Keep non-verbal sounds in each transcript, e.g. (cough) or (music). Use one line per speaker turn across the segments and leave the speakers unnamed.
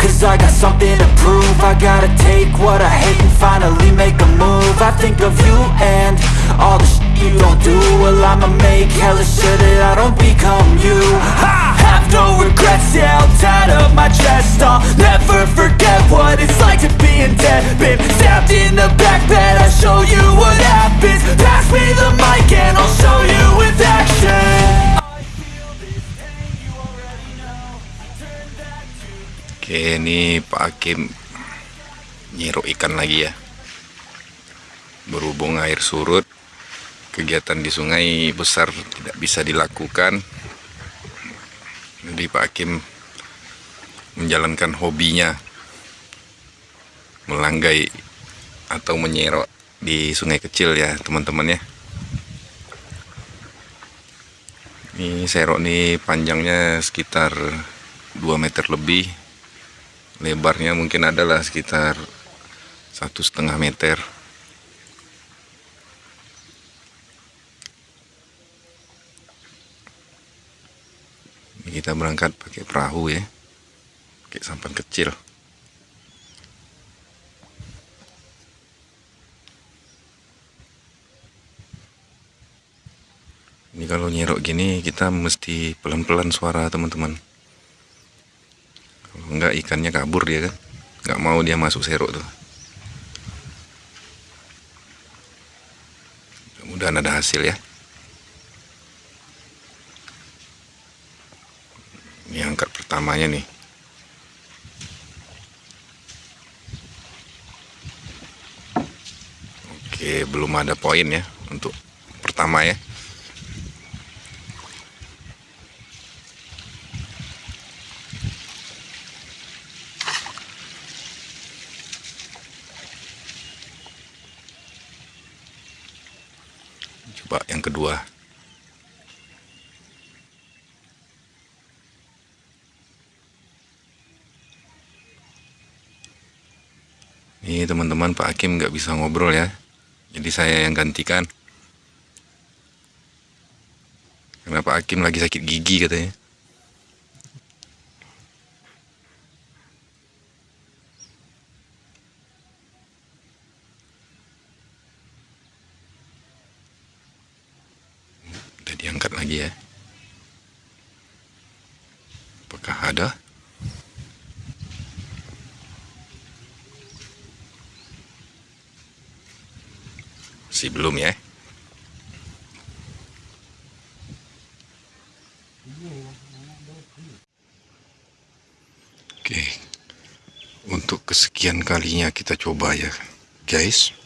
Cause I got something to prove. I gotta take what I hate and finally make a move. I think of you and all the shit you don't do. Well I'ma make hella sure that I don't become you. I have no regrets, yeah I'll tie up my chest I'll never forget what it's like to be in debt. Stabbed in the back
Pak Hakim nyiruk ikan lagi ya. Berhubung air surut kegiatan di sungai besar tidak bisa dilakukan. Jadi Pak Hakim menjalankan hobinya melanggai atau menyerok di sungai kecil ya teman-teman ya. Ini serok nih panjangnya sekitar 2 meter lebih lebarnya mungkin adalah sekitar satu setengah meter. Ini kita berangkat pakai perahu ya. Pakai sampan kecil. Ini kalau nyerok gini kita mesti pelan-pelan suara teman-teman enggak ikannya kabur dia kan. Nggak mau dia masuk serok tuh. Mudah-mudahan ada hasil ya. Ini angkat pertamanya nih. Oke belum ada poin ya untuk pertama ya coba yang kedua. Ini teman-teman Pak Hakim nggak bisa ngobrol ya. Jadi saya yang gantikan. Karena Pak Hakim lagi sakit gigi katanya lagi ya. Apakah ada? Masih belum ya? Oke. Untuk kesekian kalinya kita coba ya guys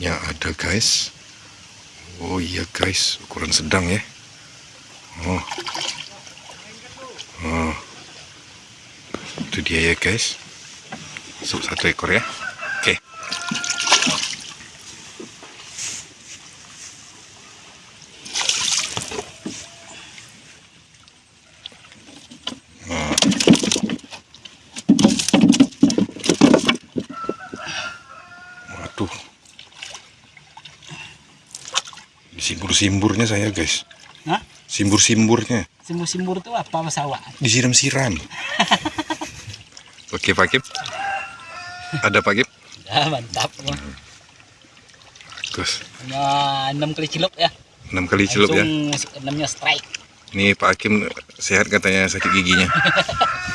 Sepertinya ada guys. Oh iya guys, ukuran sedang ya. Oh. Oh. Itu dia ya guys. Masuk satu ekor ya. Oke. Waduh. Simbur-simburnya saya guys.
Hah?
Simbur-simburnya.
Simbur-simbur itu apa masawa?
Disiram-siram. (laughs) Oke Pak Kip. Ada Pak Kip?
Ya, mantap.
Bagus.
Hanya 6 kali celup ya.
6 kali celup ya.
Langsung enamnya strike.
Ini Pak Hakim sehat katanya sakit giginya.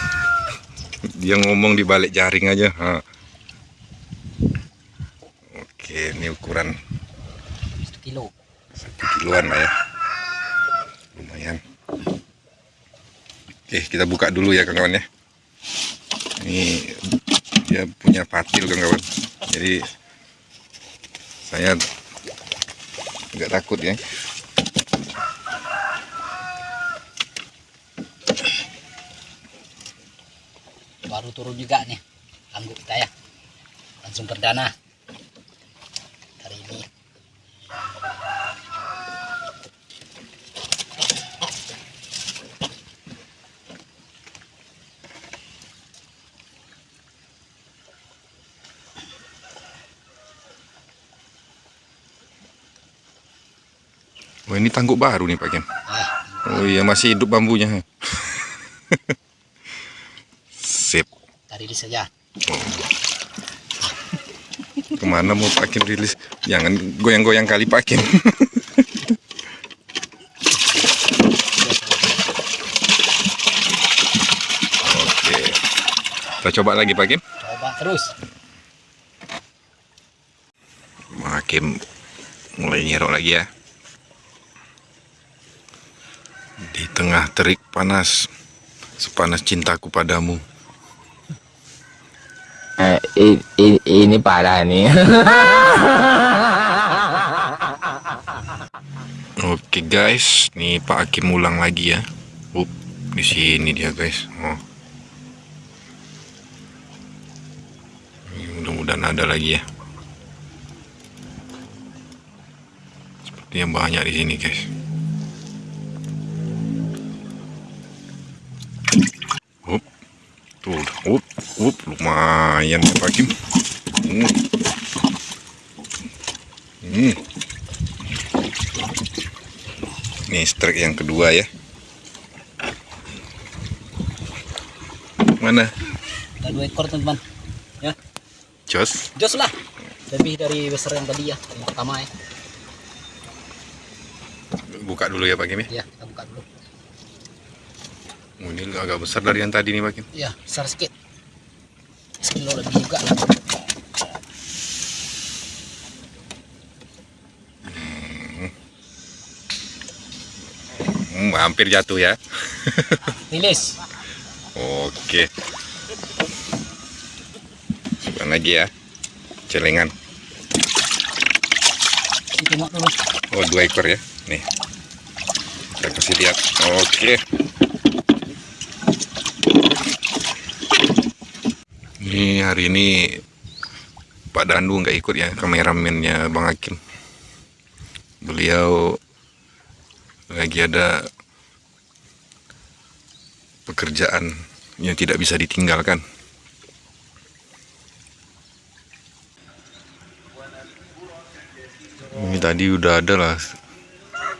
(laughs) Dia ngomong di balik jaring aja. Ha. Oke, ini ukuran
1 kilo.
Satu kiloan lah ya. Lumayan. Oke, kita buka dulu ya kawan-kawan ya. Ini dia punya patil kawan-kawan. Jadi saya nggak takut ya
Baru turun juga nih. Angguk kita ya. Langsung perdana.
Oh ini tangguk baru nih Pak Kim
Ah,
oh iya masih hidup bambunya. (laughs) Sip.
Tadi ini saja.
ke mana mau Pak Kim rilis? Jangan goyang-goyang kali Pak Kim (laughs) oke. Kita coba lagi Pak Kim
Coba terus.
Pak Kim mulai nyerok lagi ya di tengah terik panas sepanas cintaku padamu
Eh, i- i- ini parah nih. (laughs)
Oke guys, nih Pak Hakim ulang lagi ya. Up, di sini dia guys. Oh. Ini Mudah-mudahan ada lagi ya. Sepertinya banyak di sini guys. Up, tuh, up, up, lumayan ya Pak Hakim. Hmm. Hmm. Ini strike yang kedua ya. Mana?
Ada dua ekor teman-teman. Ya,
Jos.
jos lah. Lebih dari besar yang tadi ya. Yang pertama ya.
Buka dulu ya Pak Kim ya.
Ya, dulu.
Oh, ini agak besar dari yang tadi nih Pak Kim.
Ya, besar sedikit. Sekilo lebih juga lah.
Hmm, hampir jatuh ya. (laughs)
Rilis.
Oke. Coba lagi ya. Celengan. Oh, dua ekor ya. Nih. Kita kasih lihat. Oke. Hari ini Pak Dandu nggak ikut ya kameramennya Bang Hakim. Beliau lagi ada pekerjaan yang tidak bisa ditinggalkan. Ini tadi udah ada lah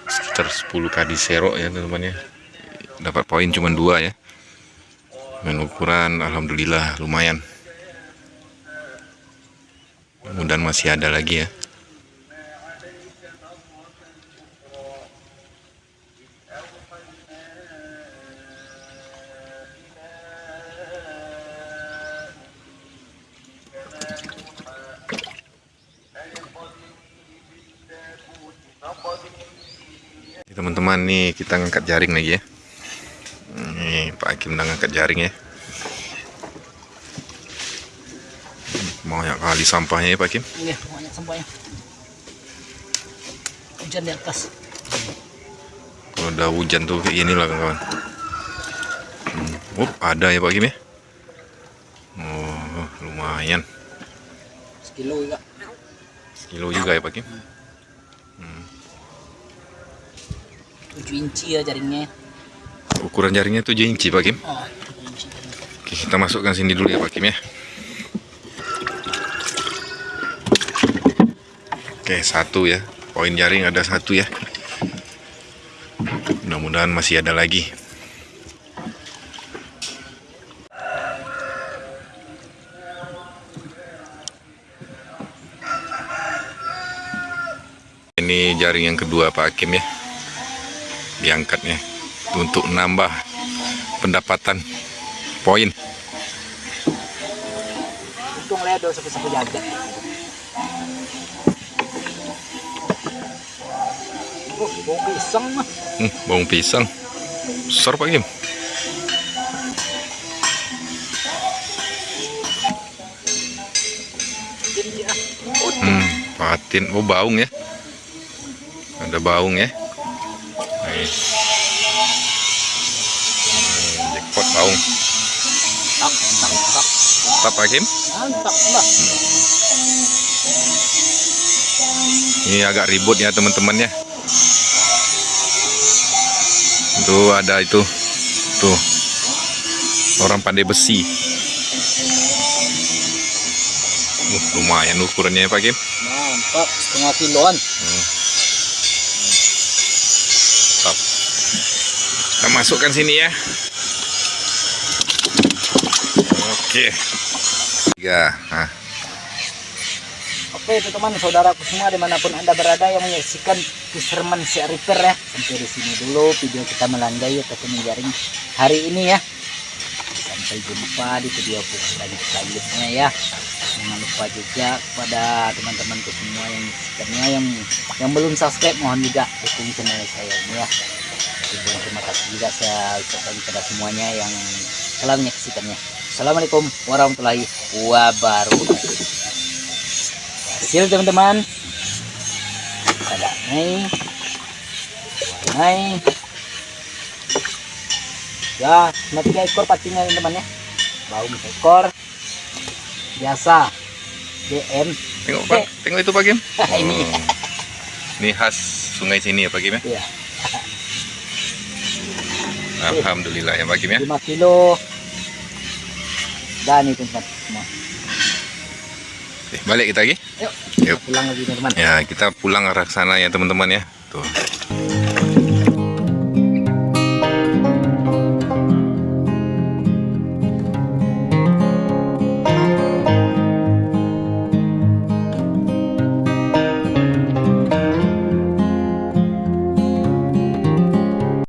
sekitar 10 kali serok ya teman-teman. Dapat poin cuma dua ya. Dengan ukuran alhamdulillah lumayan. Mudah masih ada lagi ya. teman-teman nih kita ngangkat jaring lagi ya nih Pak Hakim udah ngangkat jaring ya banyak kali sampahnya ya Pak Hakim
Ini banyak sampahnya. Hujan di atas.
kalau udah hujan tuh kayak gini lah kawan hmm. Up, ada ya Pak Hakim ya oh lumayan
Sekilo juga.
sekilo juga ya Pak Hakim
7 inci ya jaringnya.
ukuran jaringnya 7 inci Pak Hakim
Oh, 7 inci.
Oke, kita masukkan sini dulu ya Pak Kim ya. Oke, satu ya. Poin jaring ada satu ya. Mudah-mudahan masih ada lagi. Ini jaring yang kedua Pak Hakim ya. Diangkatnya untuk nambah pendapatan poin.
Untung ledo sapu-sapu jaga. Oh, bau pisang mah.
Hmm, bawang pisang. Besar Pak Kim. Hmm, patin. Oh, baung ya. ada baung ya Nih. Hmm, jackpot baung
Tak, tak, tak.
Tetap Hakim
Mantap lah.
ini agak ribut ya teman-teman ya tuh ada itu tuh orang pandai besi uh, lumayan ukurannya ya Pak Kim
Mantap, setengah kiloan.
Stop. Kita masukkan sini ya. Oke. Tiga. Nah,
Oke teman-teman saudaraku semua di mana pun anda berada yang menyaksikan Fisherman Sea Reaper ya. Sampai di sini dulu video kita melandai ataupun menjaring hari ini ya. Sampai jumpa di video lanjut selanjutnya ya. Jangan lupa juga kepada teman-temanku semua yang menyaksikannya yang yang belum subscribe mohon juga dukung channel saya ini ya. Terima kasih juga saya ucapkan kepada semuanya yang telah menyaksikannya. Assalamualaikum warahmatullahi wabarakatuh hasil teman-teman. Ada nih. Warnai. Ya cuma tiga ekor pastinya teman-teman ya. Bau ekor. Biasa. DM
tengok Pak, tengok itu Pak Kim. (laughs)
ini.
Oh. Ini khas sungai sini ya Pak Kim ya.
ya
Alhamdulillah ya Pak Kim ya.
5 kilo. Dan itu teman
Oke, balik kita lagi.
yuk
Yuk.
pulang lagi teman-teman
Ya, kita pulang arah sana ya teman-teman ya. Tuh.